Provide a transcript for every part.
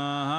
Namah.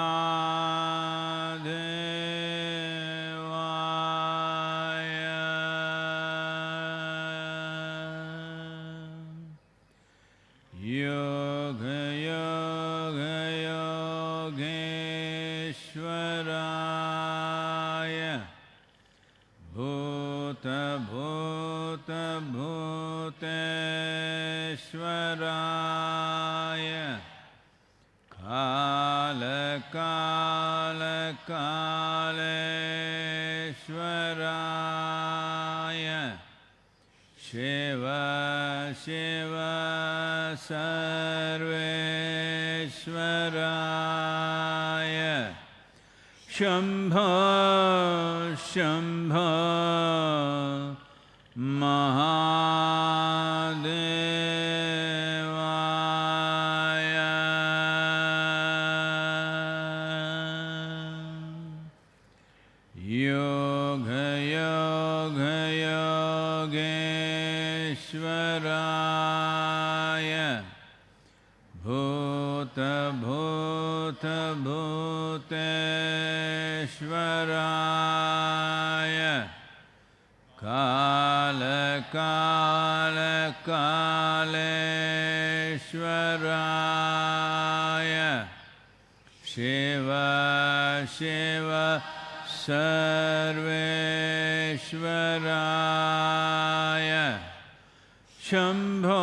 Shambho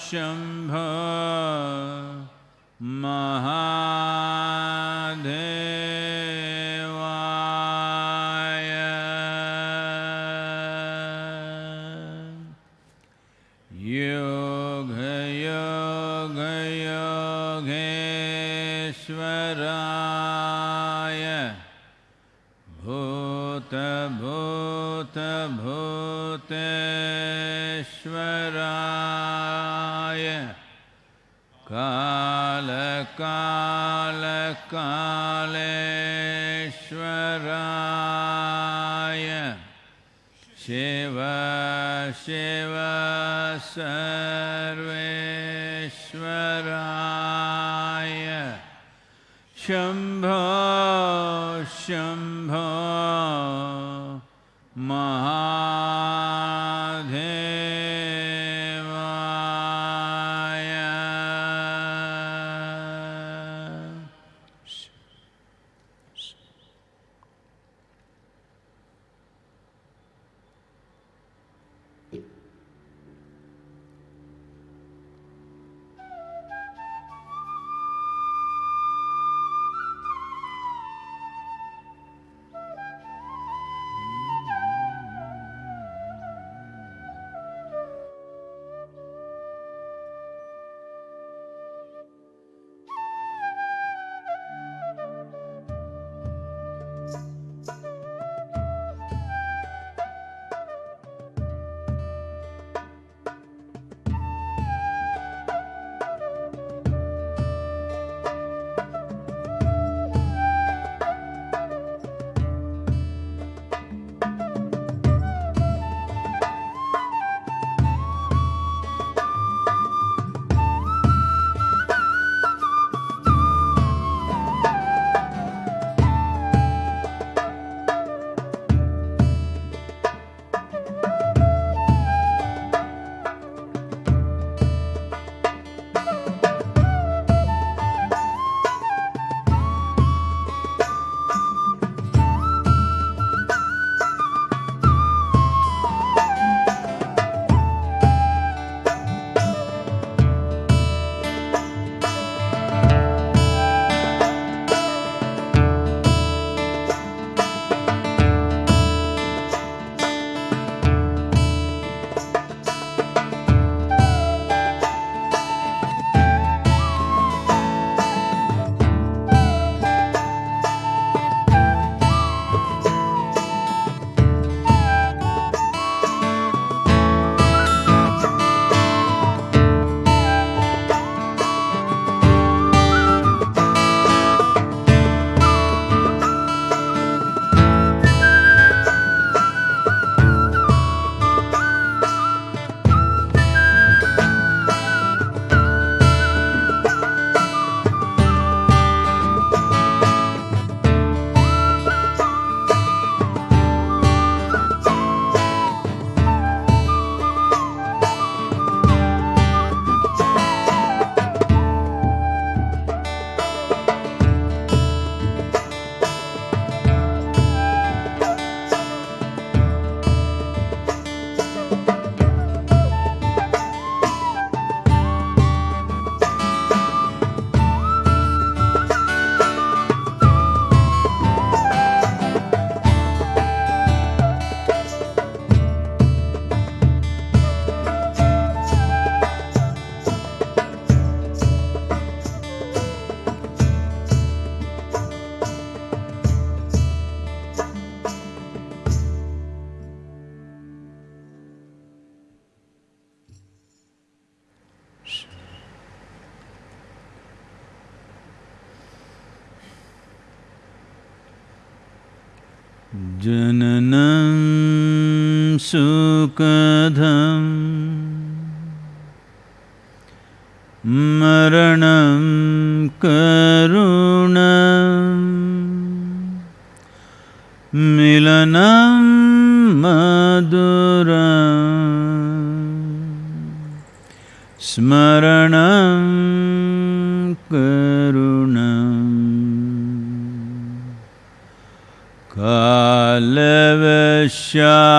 Shambho महादेवाय भूतभूतभूतेश्वराय कालकालकालेश्वराय शिव शिव सर्वेश्वराय शम्भो शम्भो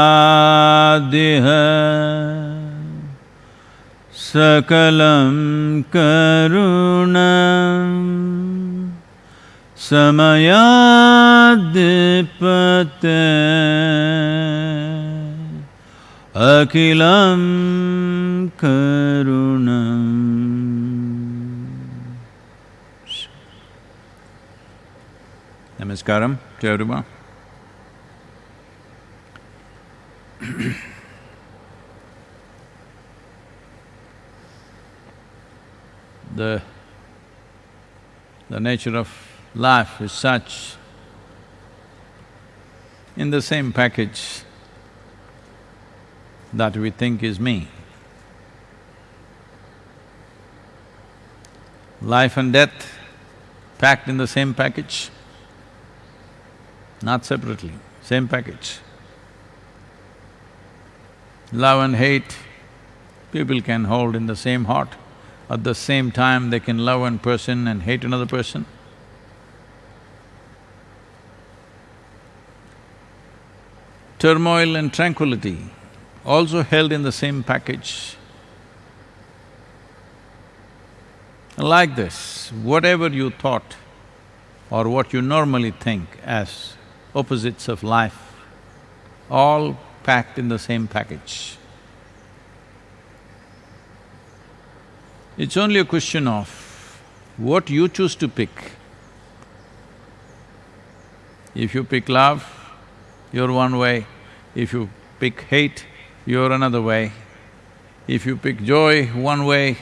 कालवशादिह सकलं करुणम् समयाद्पते अखिलं करुणम् Namaskaram to everyone. the, the nature of life is such, in the same package that we think is me. Life and death packed in the same package, not separately, same package. Love and hate, people can hold in the same heart. At the same time, they can love one person and hate another person. Turmoil and tranquility, also held in the same package. Like this, whatever you thought or what you normally think as opposites of life, all packed in the same package. It's only a question of what you choose to pick. If you pick love, you're one way. If you pick hate, you're another way. If you pick joy, one way.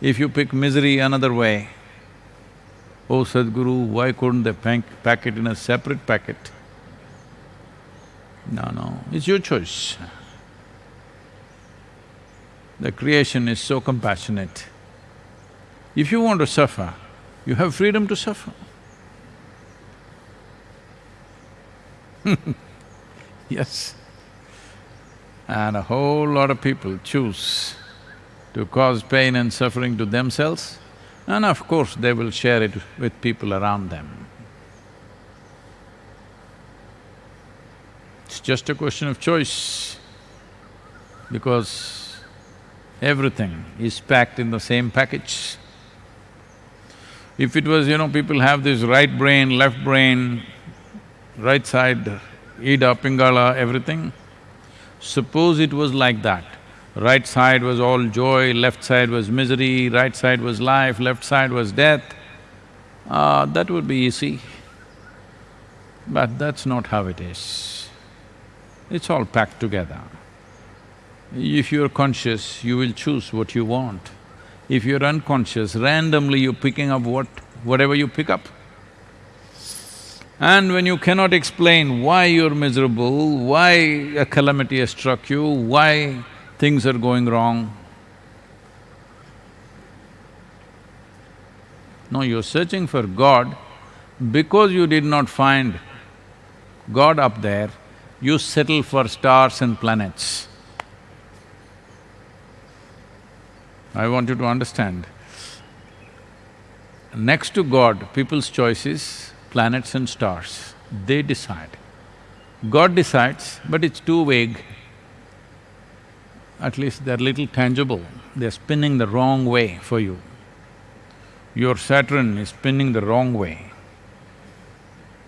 If you pick misery, another way. Oh Sadhguru, why couldn't they pack, pack it in a separate packet? No, no, it's your choice. The creation is so compassionate. If you want to suffer, you have freedom to suffer. yes. And a whole lot of people choose to cause pain and suffering to themselves, and of course they will share it with people around them. Just a question of choice, because everything is packed in the same package. If it was, you know, people have this right brain, left brain, right side, Ida, Pingala, everything. Suppose it was like that, right side was all joy, left side was misery, right side was life, left side was death, uh, that would be easy. But that's not how it is. It's all packed together. If you're conscious, you will choose what you want. If you're unconscious, randomly you're picking up what… whatever you pick up. And when you cannot explain why you're miserable, why a calamity has struck you, why things are going wrong, no, you're searching for God because you did not find God up there, you settle for stars and planets. I want you to understand, next to God, people's choice is planets and stars, they decide. God decides, but it's too vague. At least they're little tangible, they're spinning the wrong way for you. Your Saturn is spinning the wrong way.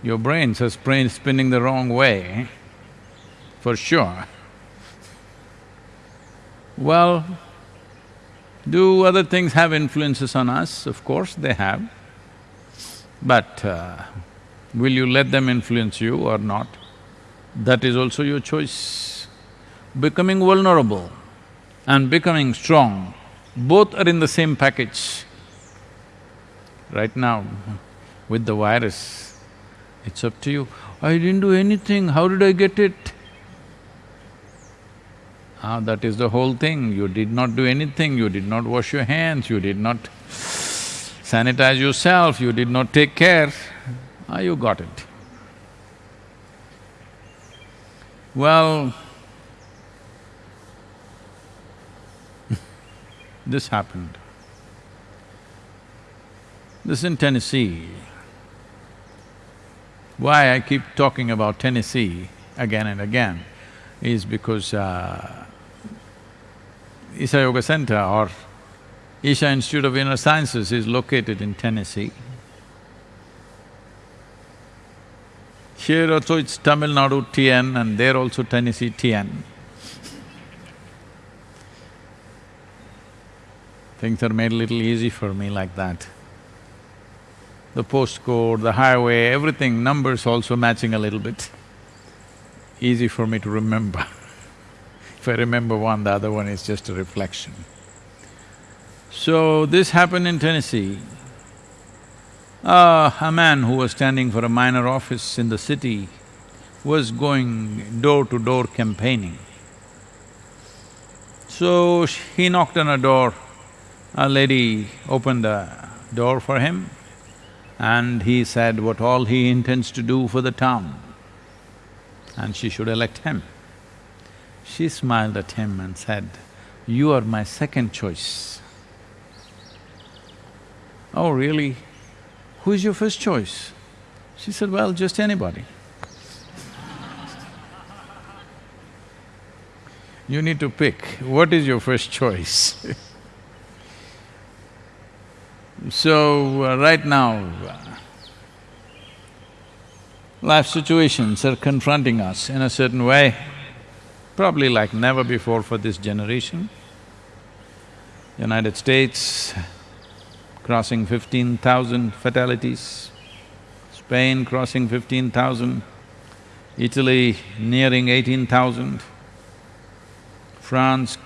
Your brains are spin spinning the wrong way, for sure. Well, do other things have influences on us? Of course they have. But uh, will you let them influence you or not? That is also your choice. Becoming vulnerable and becoming strong, both are in the same package. Right now, with the virus, it's up to you. I didn't do anything, how did I get it? Ah, that is the whole thing. You did not do anything, you did not wash your hands, you did not sanitize yourself, you did not take care. Ah, you got it. Well, this happened. This in Tennessee. Why I keep talking about Tennessee again and again is because uh, Isha Yoga Center or Isha Institute of Inner Sciences is located in Tennessee. Here also it's Tamil Nadu TN and there also Tennessee TN. Things are made little easy for me like that the postcode, the highway, everything, numbers also matching a little bit. Easy for me to remember. if I remember one, the other one is just a reflection. So, this happened in Tennessee. Uh, a man who was standing for a minor office in the city was going door to door campaigning. So, he knocked on a door, a lady opened the door for him and he said what all he intends to do for the town and she should elect him. She smiled at him and said, you are my second choice. Oh, really? Who is your first choice? She said, well, just anybody. you need to pick, what is your first choice So, uh, right now, life situations are confronting us in a certain way, probably like never before for this generation. United States crossing fifteen thousand fatalities, Spain crossing fifteen thousand, Italy nearing eighteen thousand, France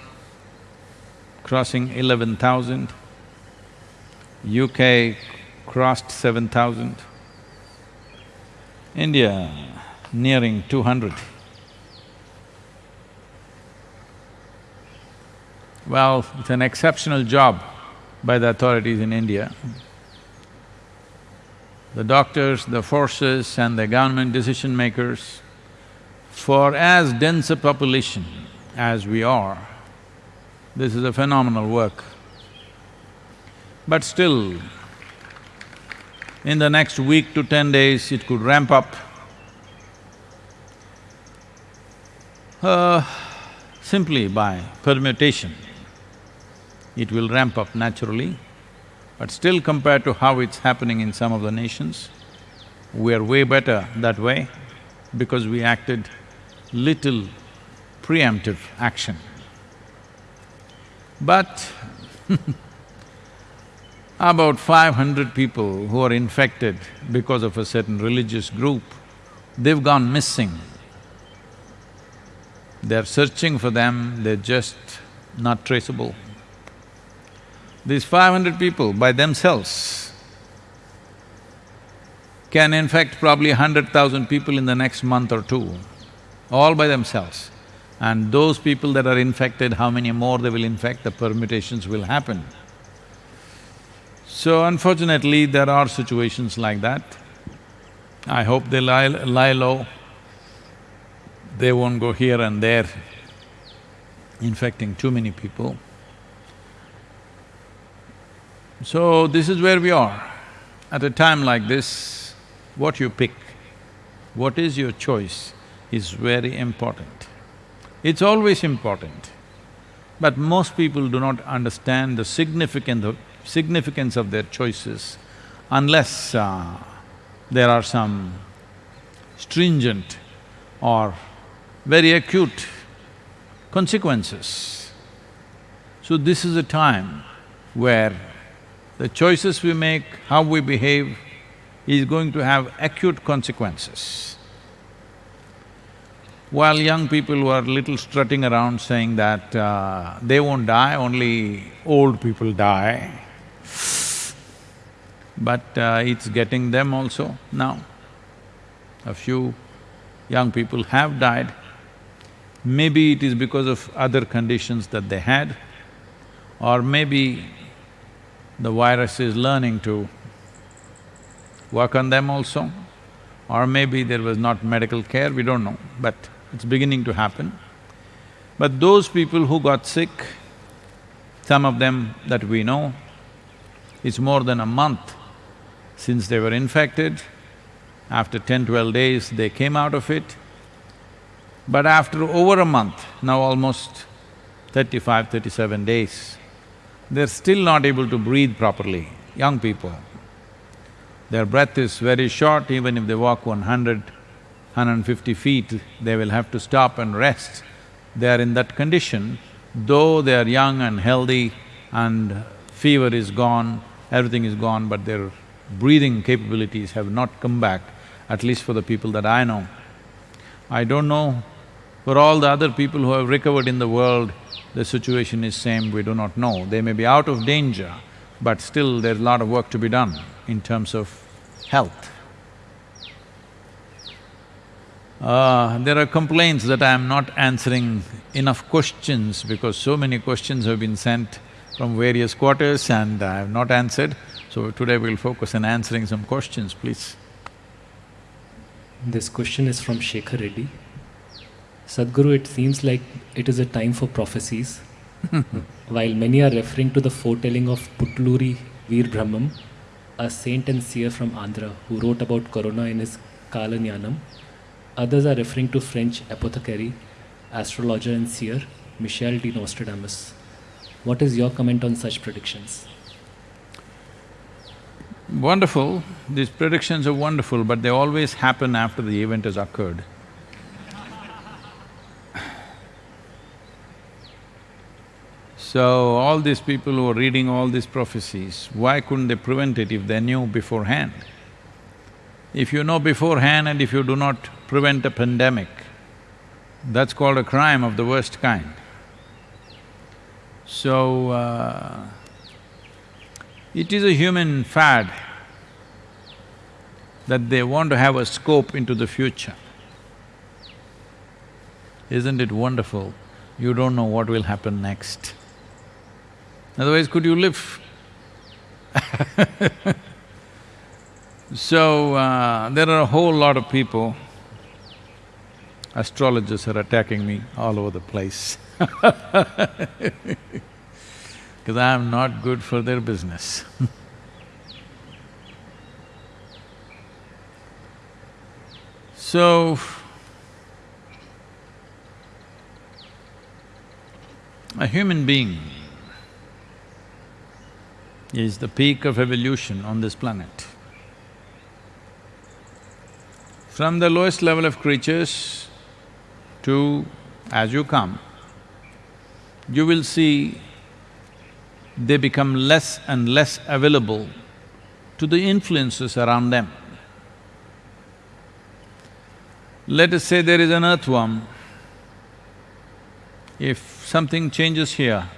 crossing eleven thousand, UK crossed seven thousand, India nearing two hundred. Well, it's an exceptional job by the authorities in India. The doctors, the forces and the government decision makers, for as dense a population as we are, this is a phenomenal work. But still, in the next week to ten days, it could ramp up. Uh, simply by permutation, it will ramp up naturally, but still compared to how it's happening in some of the nations, we are way better that way because we acted little preemptive action. But about five hundred people who are infected because of a certain religious group, they've gone missing. They're searching for them, they're just not traceable. These five hundred people by themselves can infect probably hundred thousand people in the next month or two, all by themselves. And those people that are infected, how many more they will infect, the permutations will happen. So unfortunately, there are situations like that. I hope they lie, lie low. They won't go here and there, infecting too many people. So this is where we are. At a time like this, what you pick, what is your choice is very important. It's always important, but most people do not understand the significance of, significance of their choices unless uh, there are some stringent or very acute consequences. So this is a time where the choices we make, how we behave, is going to have acute consequences. While young people were little strutting around saying that uh, they won't die, only old people die, but uh, it's getting them also now. A few young people have died. Maybe it is because of other conditions that they had, or maybe the virus is learning to work on them also, or maybe there was not medical care, we don't know, but it's beginning to happen. But those people who got sick, some of them that we know, it's more than a month since they were infected. After ten, twelve days, they came out of it. But after over a month, now almost 35, 37 days, they're still not able to breathe properly, young people. Their breath is very short, even if they walk 100, 150 feet, they will have to stop and rest they are in that condition, though they are young and healthy and fever is gone, everything is gone, but their breathing capabilities have not come back, at least for the people that I know. I don't know, for all the other people who have recovered in the world, the situation is same, we do not know. They may be out of danger, but still there's a lot of work to be done in terms of health. Uh, there are complaints that I am not answering enough questions because so many questions have been sent from various quarters and I have not answered. So today we'll focus on answering some questions, please. This question is from Shekhar Reddy. Sadhguru, it seems like it is a time for prophecies. While many are referring to the foretelling of Potuluri Veer Brahmam, a saint and seer from Andhra who wrote about corona in his Kalagnanam, Others are referring to French apothecary, astrologer and seer Michel de Nostradamus. What is your comment on such predictions? Wonderful. These predictions are wonderful, but they always happen after the event has occurred. So, all these people who are reading all these prophecies, why couldn't they prevent it if they knew beforehand? If you know beforehand and if you do not prevent a pandemic, that's called a crime of the worst kind. So, uh, it is a human fad that they want to have a scope into the future. Isn't it wonderful? You don't know what will happen next. Otherwise, could you live? So, uh, there are a whole lot of people, astrologers are attacking me all over the place because I am not good for their business So, a human being is the peak of evolution on this planet. From the lowest level of creatures to as you come, you will see they become less and less available to the influences around them. Let us say there is an earthworm, if something changes here,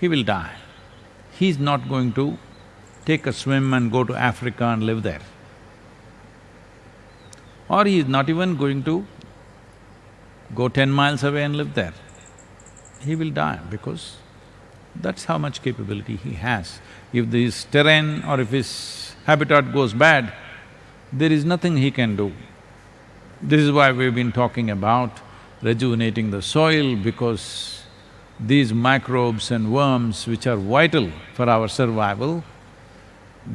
he will die. He's not going to take a swim and go to Africa and live there or he is not even going to go ten miles away and live there. He will die because that's how much capability he has. If this terrain or if his habitat goes bad, there is nothing he can do. This is why we've been talking about rejuvenating the soil because these microbes and worms which are vital for our survival,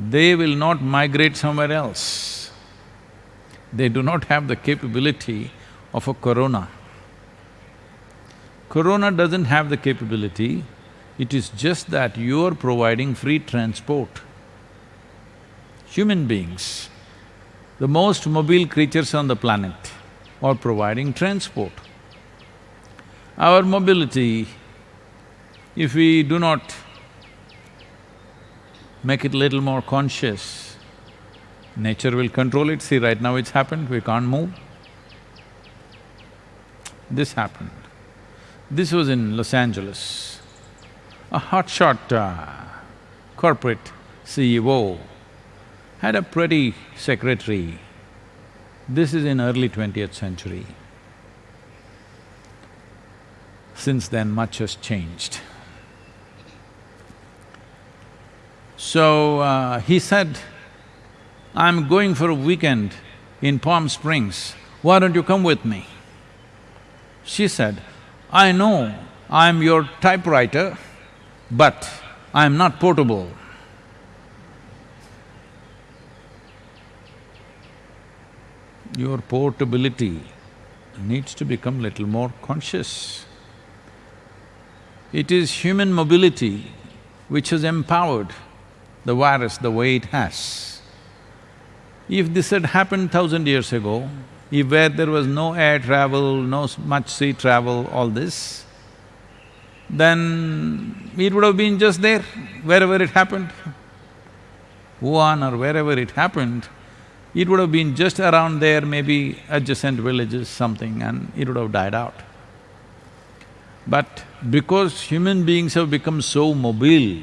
they will not migrate somewhere else. They do not have the capability of a corona. Corona doesn't have the capability, it is just that you're providing free transport. Human beings, the most mobile creatures on the planet, are providing transport. Our mobility, if we do not make it little more conscious, Nature will control it, see right now it's happened, we can't move. This happened. This was in Los Angeles. A hotshot uh, corporate CEO had a pretty secretary This is in early twentieth century. Since then, much has changed. So, uh, he said, I'm going for a weekend in Palm Springs, why don't you come with me? She said, I know I'm your typewriter, but I'm not portable. Your portability needs to become little more conscious. It is human mobility which has empowered the virus the way it has. If this had happened thousand years ago, if where there was no air travel, no much sea travel, all this, then it would have been just there, wherever it happened. Wuhan or wherever it happened, it would have been just around there, maybe adjacent villages, something, and it would have died out. But because human beings have become so mobile,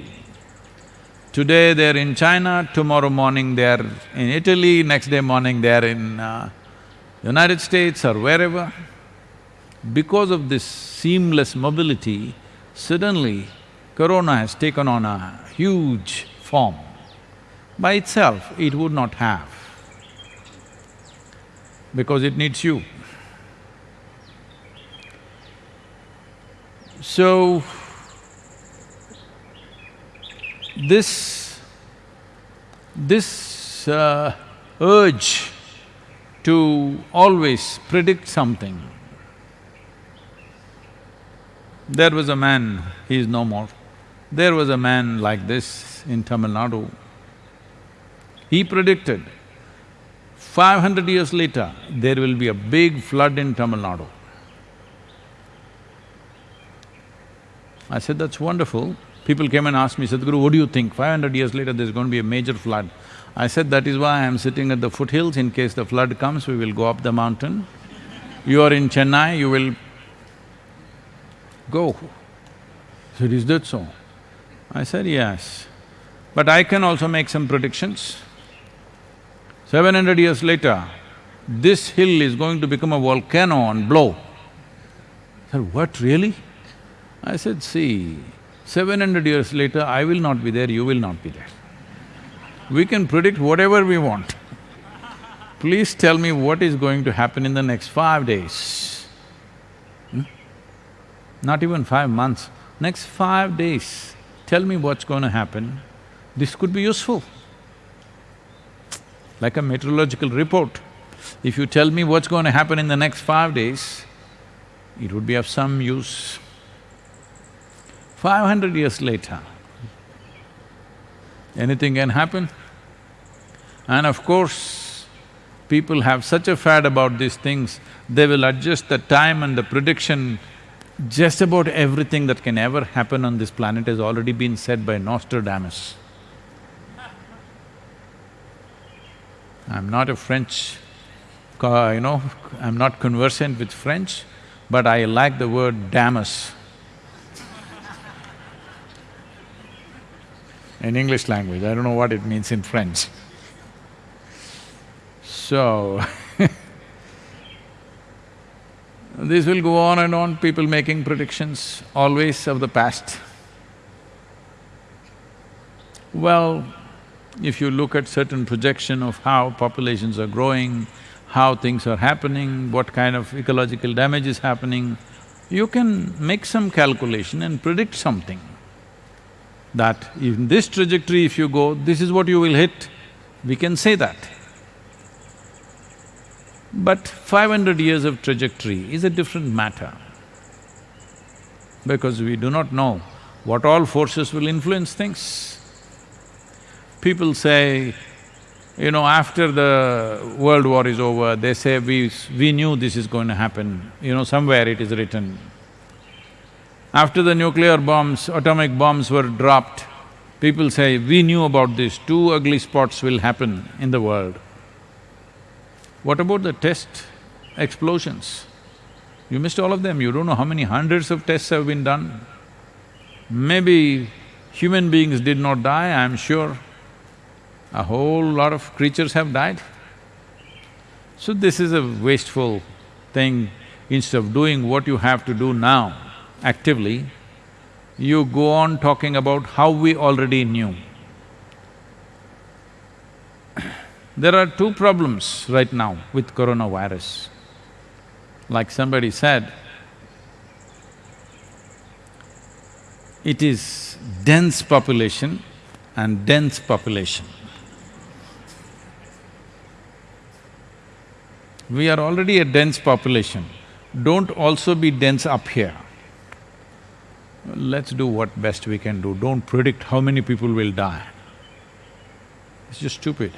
today they're in China, tomorrow morning they're in Italy, next day morning they're in uh, United States or wherever, because of this seamless mobility, suddenly corona has taken on a huge form. By itself, it would not have, because it needs you. So, this… this uh, urge to always predict something. There was a man, he is no more, there was a man like this in Tamil Nadu. He predicted, five hundred years later, there will be a big flood in Tamil Nadu. I said, that's wonderful. People came and asked me, Sadhguru, what do you think? Five hundred years later, there's going to be a major flood. I said, that is why I'm sitting at the foothills, in case the flood comes, we will go up the mountain. You are in Chennai, you will go. He said, is that so? I said, yes. But I can also make some predictions. Seven hundred years later, this hill is going to become a volcano and blow. I said, what, really? I said, see, seven hundred years later, I will not be there, you will not be there. We can predict whatever we want. Please tell me what is going to happen in the next five days. Hmm? Not even five months, next five days, tell me what's going to happen. This could be useful. Like a meteorological report. If you tell me what's going to happen in the next five days, it would be of some use. Five hundred years later, anything can happen. And of course, people have such a fad about these things, they will adjust the time and the prediction. Just about everything that can ever happen on this planet has already been said by Nostradamus. I'm not a French, you know, I'm not conversant with French, but I like the word Damus. In English language, I don't know what it means in French. So, this will go on and on, people making predictions, always of the past. Well, if you look at certain projection of how populations are growing, how things are happening, what kind of ecological damage is happening, you can make some calculation and predict something that in this trajectory if you go, this is what you will hit, we can say that. But five hundred years of trajectory is a different matter because we do not know what all forces will influence things. People say, you know, after the world war is over, they say, we… we knew this is going to happen, you know, somewhere it is written. After the nuclear bombs, atomic bombs were dropped, people say, we knew about this, two ugly spots will happen in the world. What about the test explosions? You missed all of them, you don't know how many hundreds of tests have been done. Maybe human beings did not die, I'm sure. A whole lot of creatures have died. So this is a wasteful thing. Instead of doing what you have to do now actively, you go on talking about how we already knew. There are two problems right now with coronavirus. Like somebody said, it is dense population and dense population. We are already a dense population, don't also be dense up here. Let's do what best we can do, don't predict how many people will die. It's just stupid.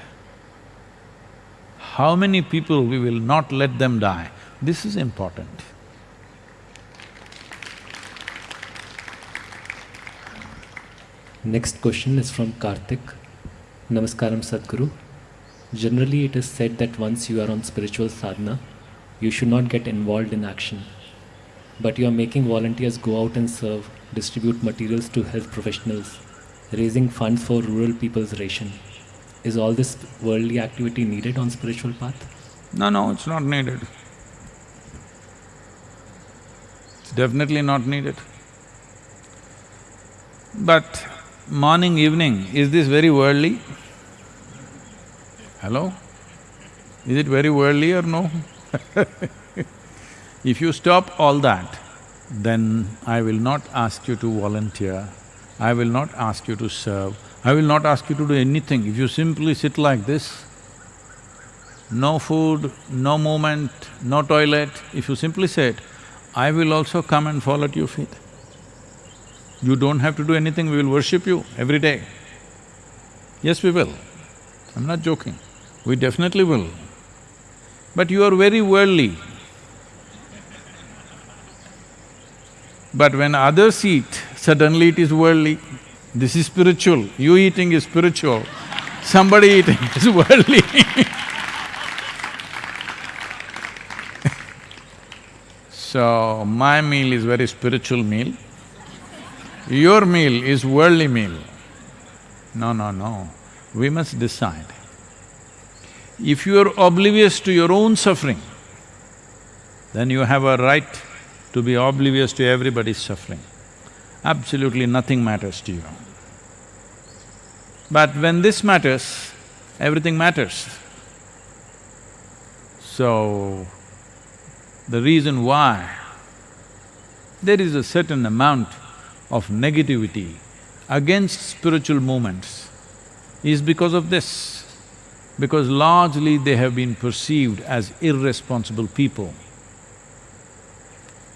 How many people we will not let them die, this is important. Next question is from Karthik. Namaskaram Sadhguru. Generally, it is said that once you are on spiritual sadhana, you should not get involved in action. But you are making volunteers go out and serve, distribute materials to health professionals, raising funds for rural people's ration. Is all this worldly activity needed on spiritual path? No, no, it's not needed. It's definitely not needed. But morning, evening, is this very worldly? Hello? Is it very worldly or no? if you stop all that, then I will not ask you to volunteer, I will not ask you to serve, I will not ask you to do anything. If you simply sit like this, no food, no movement, no toilet, if you simply sit, I will also come and fall at your feet. You don't have to do anything, we will worship you every day. Yes, we will. I'm not joking. We definitely will. But you are very worldly. But when others eat, suddenly it is worldly. This is spiritual, you eating is spiritual, somebody eating is worldly So, my meal is very spiritual meal, your meal is worldly meal. No, no, no, we must decide. If you are oblivious to your own suffering, then you have a right to be oblivious to everybody's suffering. Absolutely nothing matters to you. But when this matters, everything matters. So, the reason why there is a certain amount of negativity against spiritual movements is because of this, because largely they have been perceived as irresponsible people,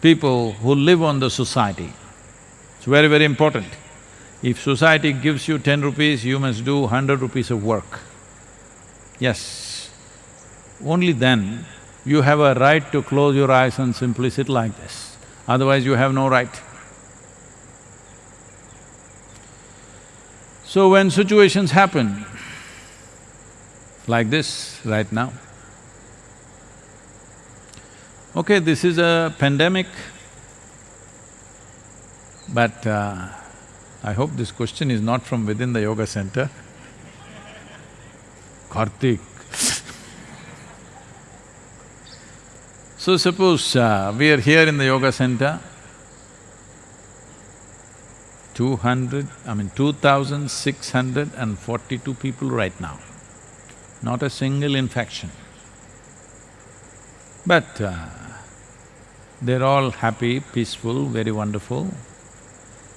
people who live on the society. It's very, very important. If society gives you ten rupees, you must do hundred rupees of work. Yes, only then you have a right to close your eyes and simply sit like this, otherwise you have no right. So when situations happen like this right now, okay, this is a pandemic, but uh, I hope this question is not from within the yoga center. Kartik. so suppose uh, we are here in the yoga center, two hundred, I mean two thousand six hundred and forty-two people right now, not a single infection. But uh, they're all happy, peaceful, very wonderful.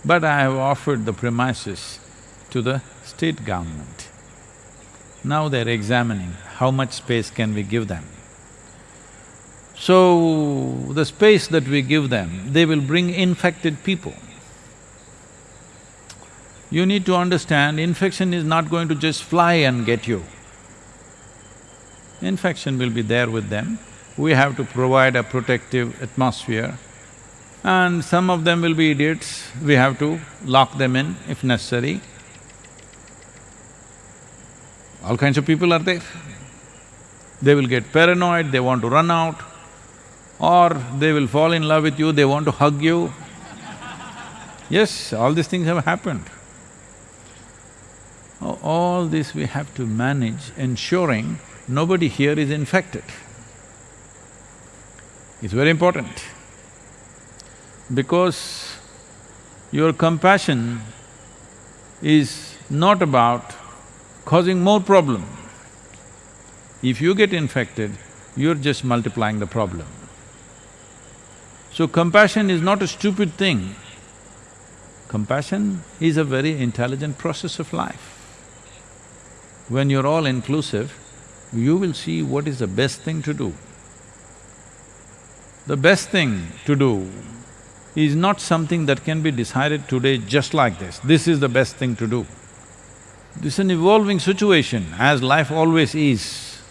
But I have offered the premises to the state government. Now they're examining how much space can we give them. So, the space that we give them, they will bring infected people. You need to understand, infection is not going to just fly and get you. Infection will be there with them. We have to provide a protective atmosphere and some of them will be idiots, we have to lock them in if necessary. All kinds of people are there. They will get paranoid, they want to run out, or they will fall in love with you, they want to hug you. Yes, all these things have happened. All this we have to manage, ensuring nobody here is infected. It's very important. Because your compassion is not about causing more problem. If you get infected, you're just multiplying the problem. So compassion is not a stupid thing. Compassion is a very intelligent process of life. When you're all inclusive, you will see what is the best thing to do. The best thing to do is not something that can be decided today just like this, this is the best thing to do. This is an evolving situation, as life always is.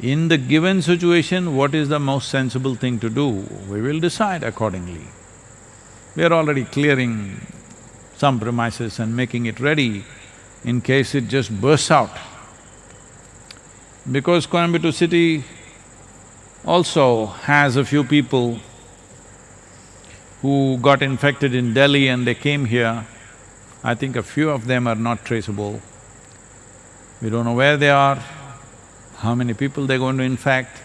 In the given situation, what is the most sensible thing to do, we will decide accordingly. We are already clearing some premises and making it ready in case it just bursts out. Because Coimbatore city also has a few people who got infected in Delhi and they came here, I think a few of them are not traceable. We don't know where they are, how many people they're going to infect.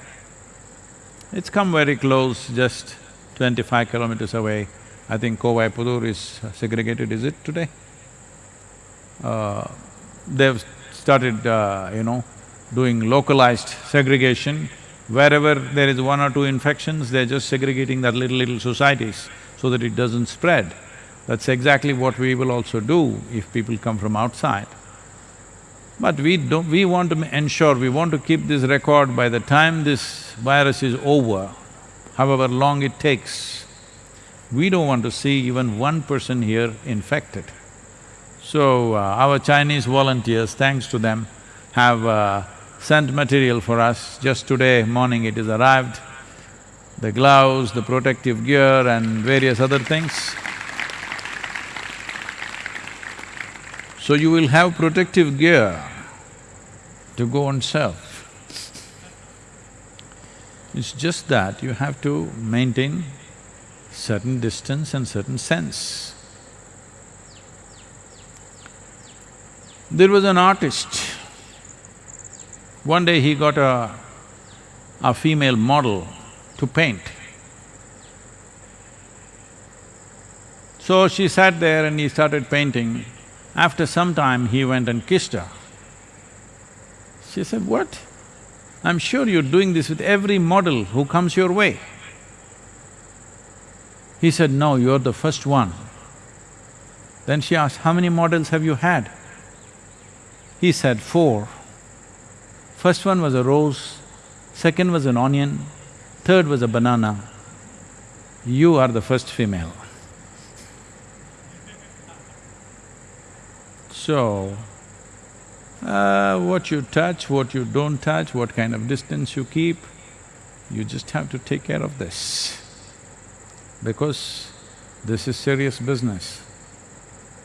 It's come very close, just twenty-five kilometers away. I think Kovai Pudur is segregated, is it today? Uh, they've started, uh, you know, doing localized segregation. Wherever there is one or two infections, they're just segregating that little, little societies so that it doesn't spread. That's exactly what we will also do if people come from outside. But we don't… we want to ensure, we want to keep this record by the time this virus is over, however long it takes, we don't want to see even one person here infected. So, uh, our Chinese volunteers, thanks to them, have uh, sent material for us. Just today morning it is arrived, the gloves, the protective gear and various other things. So you will have protective gear to go and serve. It's just that you have to maintain certain distance and certain sense. There was an artist, one day he got a, a female model to paint. So she sat there and he started painting. After some time, he went and kissed her. She said, what? I'm sure you're doing this with every model who comes your way. He said, no, you're the first one. Then she asked, how many models have you had? He said, four. First one was a rose, second was an onion, third was a banana. You are the first female. So, uh, what you touch, what you don't touch, what kind of distance you keep, you just have to take care of this. Because this is serious business.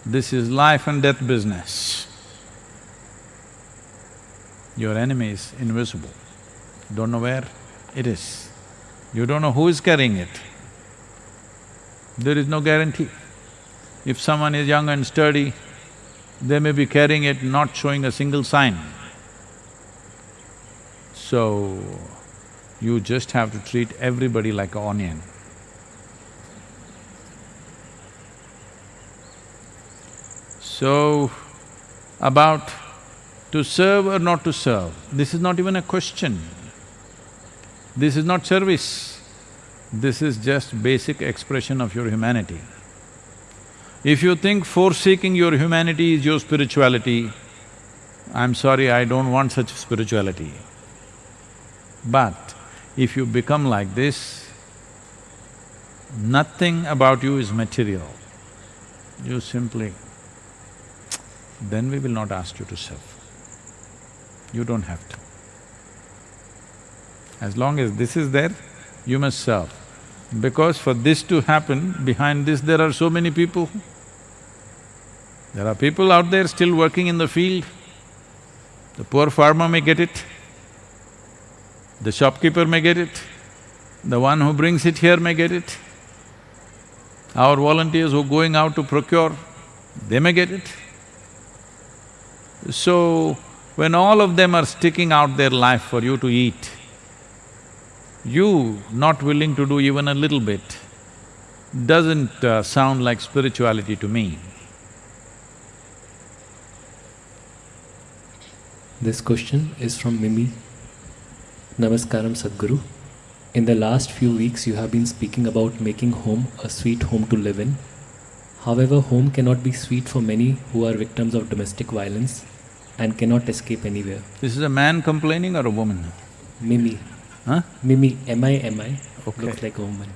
This is life and death business. Your enemy is invisible, don't know where it is. You don't know who is carrying it. There is no guarantee. If someone is young and sturdy, they may be carrying it not showing a single sign. So, you just have to treat everybody like an onion. So, about to serve or not to serve, this is not even a question. This is not service, this is just basic expression of your humanity. If you think forsaking your humanity is your spirituality, I'm sorry, I don't want such spirituality. But if you become like this, nothing about you is material. You simply… then we will not ask you to serve. You don't have to. As long as this is there, you must serve. Because for this to happen, behind this there are so many people there are people out there still working in the field. The poor farmer may get it, the shopkeeper may get it, the one who brings it here may get it. Our volunteers who are going out to procure, they may get it. So, when all of them are sticking out their life for you to eat, You not willing to do even a little bit doesn't uh, sound like spirituality to me. This question is from Mimi. Namaskaram Sadhguru. In the last few weeks, you have been speaking about making home a sweet home to live in. However, home cannot be sweet for many who are victims of domestic violence and cannot escape anywhere. This is a man complaining or a woman? Mimi. Huh? Mimi, M-I-M-I, Okay. looks like a woman.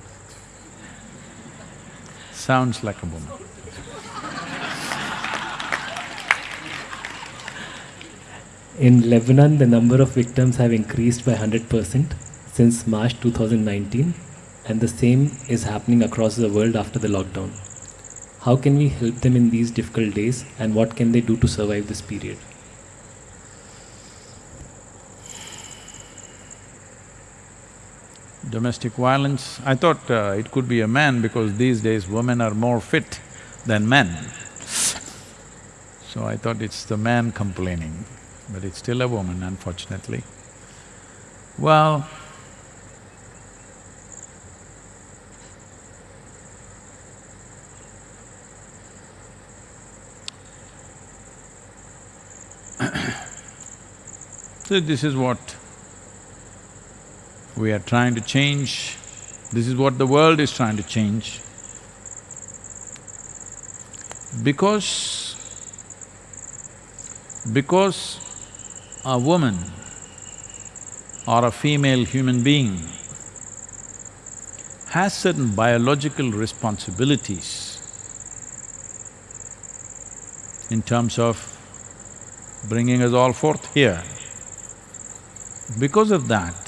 Sounds like a woman. In Lebanon, the number of victims have increased by 100% since March 2019, and the same is happening across the world after the lockdown. How can we help them in these difficult days, and what can they do to survive this period? Domestic violence, I thought uh, it could be a man because these days women are more fit than men. So I thought it's the man complaining, but it's still a woman unfortunately. Well, so this is what we are trying to change, this is what the world is trying to change. Because… because a woman or a female human being has certain biological responsibilities in terms of bringing us all forth here. Because of that,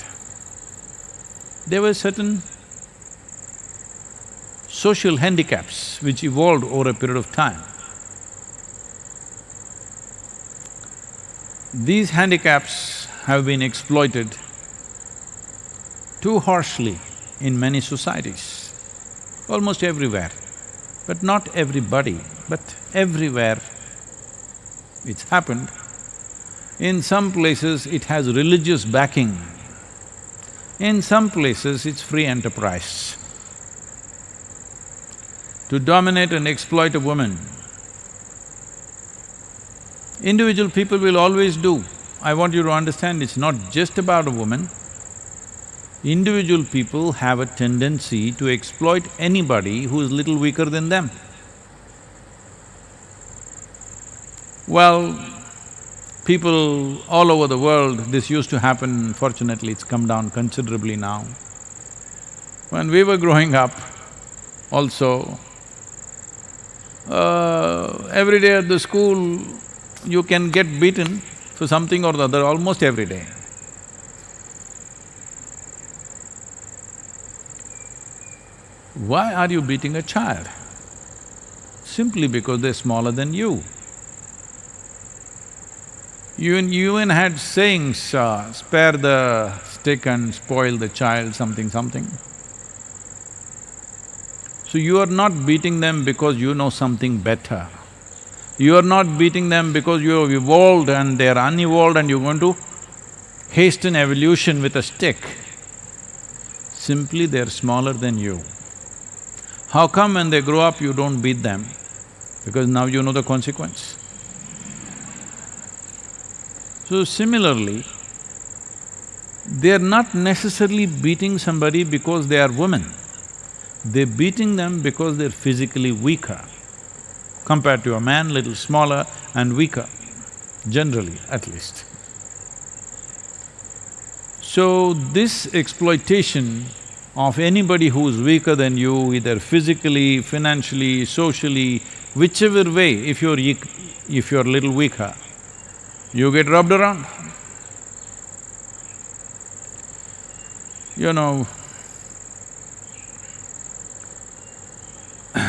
there were certain social handicaps which evolved over a period of time. These handicaps have been exploited too harshly in many societies, almost everywhere. But not everybody, but everywhere it's happened. In some places it has religious backing, in some places it's free enterprise. To dominate and exploit a woman, individual people will always do. I want you to understand it's not just about a woman. Individual people have a tendency to exploit anybody who is little weaker than them. Well, people all over the world, this used to happen, fortunately it's come down considerably now. When we were growing up, also, uh, every day at the school, you can get beaten for something or the other almost every day. Why are you beating a child? Simply because they're smaller than you. You even, you even had sayings, uh, spare the stick and spoil the child, something, something. So you are not beating them because you know something better. You are not beating them because you have evolved and they're unevolved and you're going to hasten evolution with a stick. Simply they're smaller than you. How come when they grow up you don't beat them? Because now you know the consequence. So similarly, they're not necessarily beating somebody because they are women. They're beating them because they're physically weaker compared to a man, little smaller and weaker, generally at least. So this exploitation of anybody who's weaker than you, either physically, financially, socially, whichever way, if you're… if you're little weaker, you get rubbed around. You know,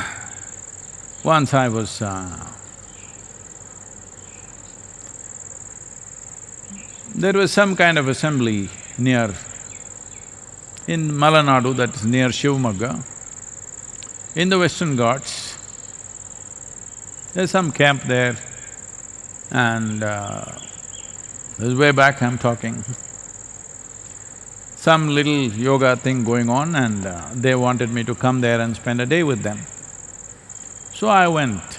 once I was… Uh, there was some kind of assembly near… in Malanadu, that is near Shivamogga, in the Western Ghats. There's some camp there and uh, this is way back I'm talking. some little yoga thing going on and uh, they wanted me to come there and spend a day with them. So I went.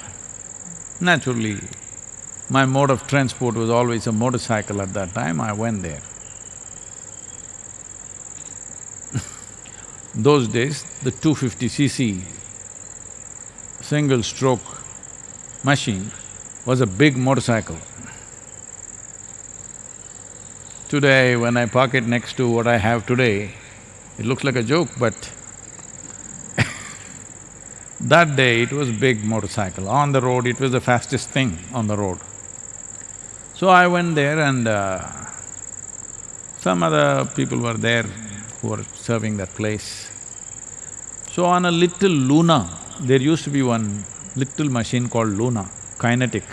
Naturally, my mode of transport was always a motorcycle at that time, I went there. Those days, the 250cc single-stroke machine was a big motorcycle. Today, when I park it next to what I have today, it looks like a joke, but that day it was big motorcycle. On the road, it was the fastest thing on the road. So I went there and uh, some other people were there who were serving that place. So on a little Luna, there used to be one little machine called Luna, kinetic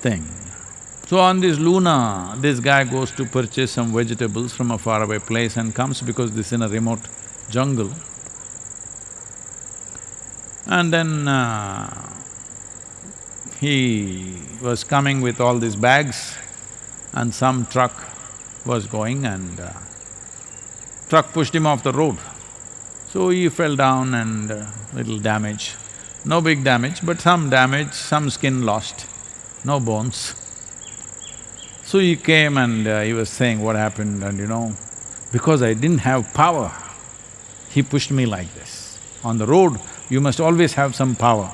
thing. So on this Luna, this guy goes to purchase some vegetables from a faraway place and comes because this is in a remote jungle. And then uh, he was coming with all these bags and some truck was going and uh, truck pushed him off the road. So he fell down and uh, little damage. No big damage, but some damage, some skin lost, no bones. So he came and uh, he was saying what happened and you know, because I didn't have power, he pushed me like this. On the road, you must always have some power.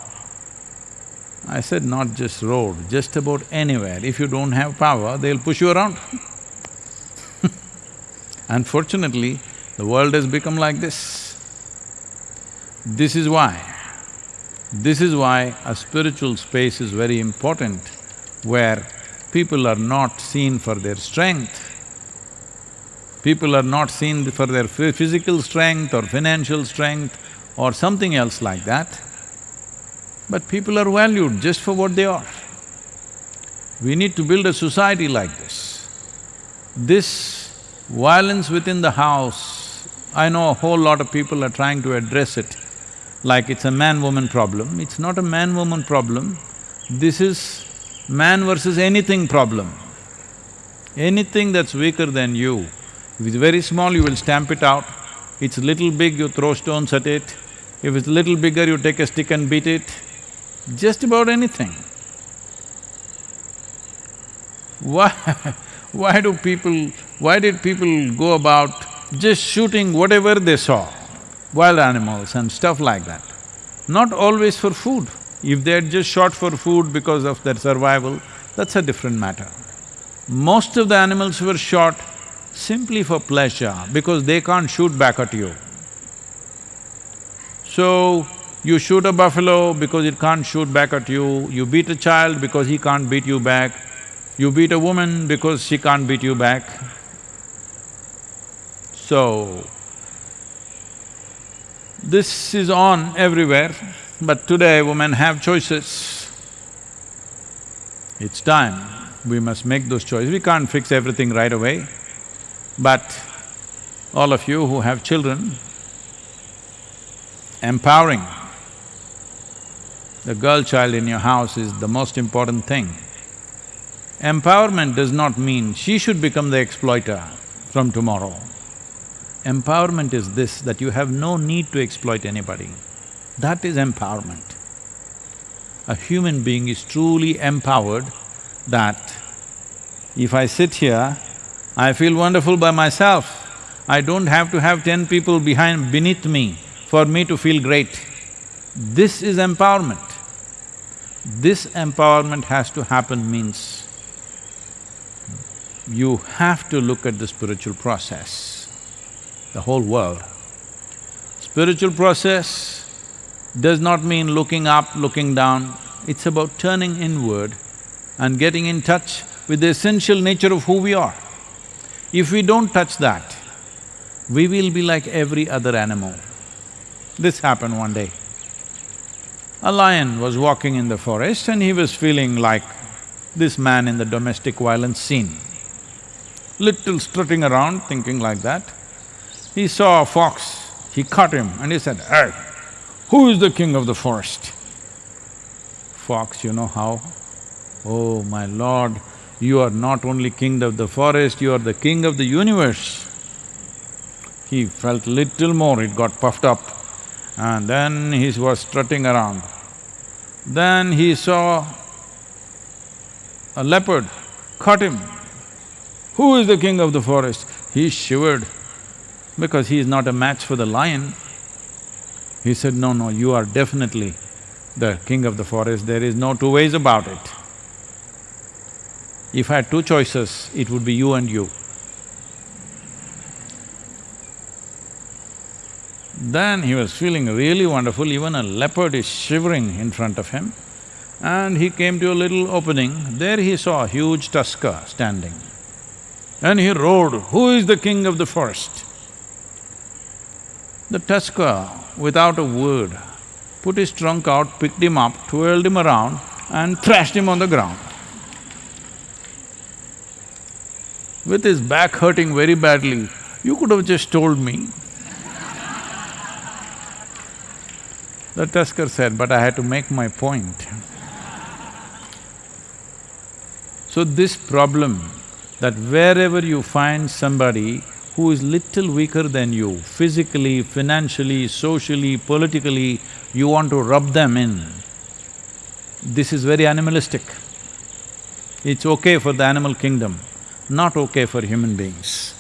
I said, not just road, just about anywhere. If you don't have power, they'll push you around Unfortunately, the world has become like this. This is why, this is why a spiritual space is very important, where people are not seen for their strength, people are not seen for their physical strength or financial strength or something else like that. But people are valued just for what they are. We need to build a society like this. This violence within the house, I know a whole lot of people are trying to address it like it's a man-woman problem. It's not a man-woman problem, this is man versus anything problem. Anything that's weaker than you, if it's very small, you will stamp it out. It's little big, you throw stones at it. If it's little bigger, you take a stick and beat it just about anything. Why, why do people… why did people go about just shooting whatever they saw, wild animals and stuff like that? Not always for food. If they're just shot for food because of their survival, that's a different matter. Most of the animals were shot simply for pleasure because they can't shoot back at you. So, you shoot a buffalo because it can't shoot back at you, you beat a child because he can't beat you back, you beat a woman because she can't beat you back. So, this is on everywhere, but today women have choices. It's time, we must make those choices. We can't fix everything right away, but all of you who have children, empowering the girl child in your house is the most important thing. Empowerment does not mean she should become the exploiter from tomorrow. Empowerment is this, that you have no need to exploit anybody. That is empowerment. A human being is truly empowered that if I sit here, I feel wonderful by myself. I don't have to have ten people behind… beneath me for me to feel great. This is empowerment. This empowerment has to happen means you have to look at the spiritual process, the whole world. Spiritual process does not mean looking up, looking down, it's about turning inward and getting in touch with the essential nature of who we are. If we don't touch that, we will be like every other animal. This happened one day. A lion was walking in the forest and he was feeling like this man in the domestic violence scene. Little strutting around, thinking like that. He saw a fox, he caught him and he said, Hey, who is the king of the forest? Fox, you know how? Oh, my lord, you are not only king of the forest, you are the king of the universe. He felt little more, it got puffed up and then he was strutting around. Then he saw a leopard, caught him. Who is the king of the forest? He shivered because he is not a match for the lion. He said, no, no, you are definitely the king of the forest, there is no two ways about it. If I had two choices, it would be you and you. Then he was feeling really wonderful, even a leopard is shivering in front of him. And he came to a little opening, there he saw a huge tusker standing. And he roared, who is the king of the forest? The tusker, without a word, put his trunk out, picked him up, twirled him around and thrashed him on the ground. With his back hurting very badly, you could have just told me. The tusker said, but I had to make my point. So this problem, that wherever you find somebody who is little weaker than you, physically, financially, socially, politically, you want to rub them in. This is very animalistic. It's okay for the animal kingdom, not okay for human beings.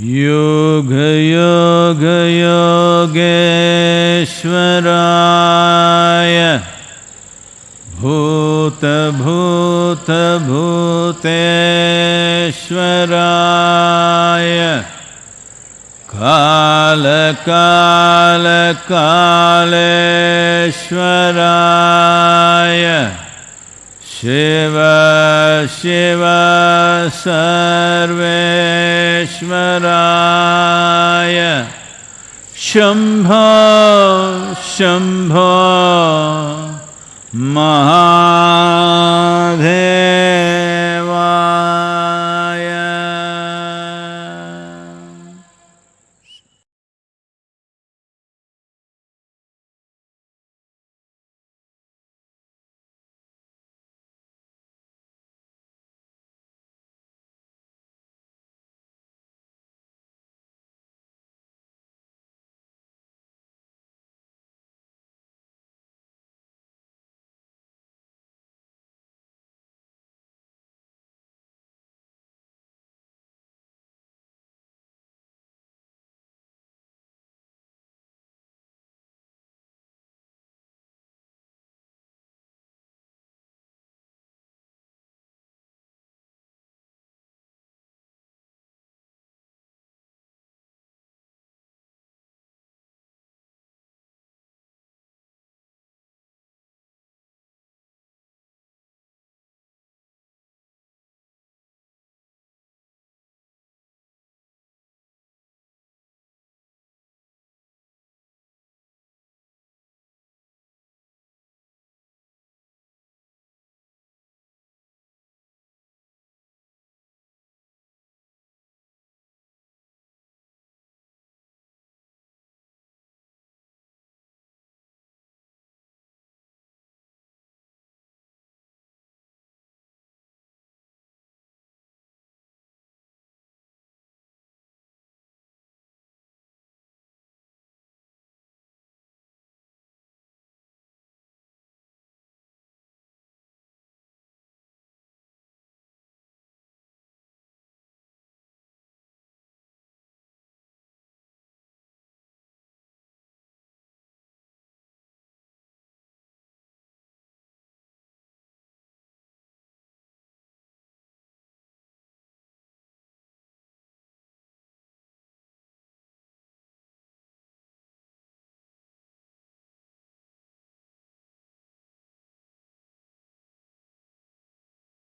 योग भूतभूतभूतेश्वराय कालकालकालेश्वराय शिव शिव सर्वेश्वराय। शम्भो शम्भो महाधे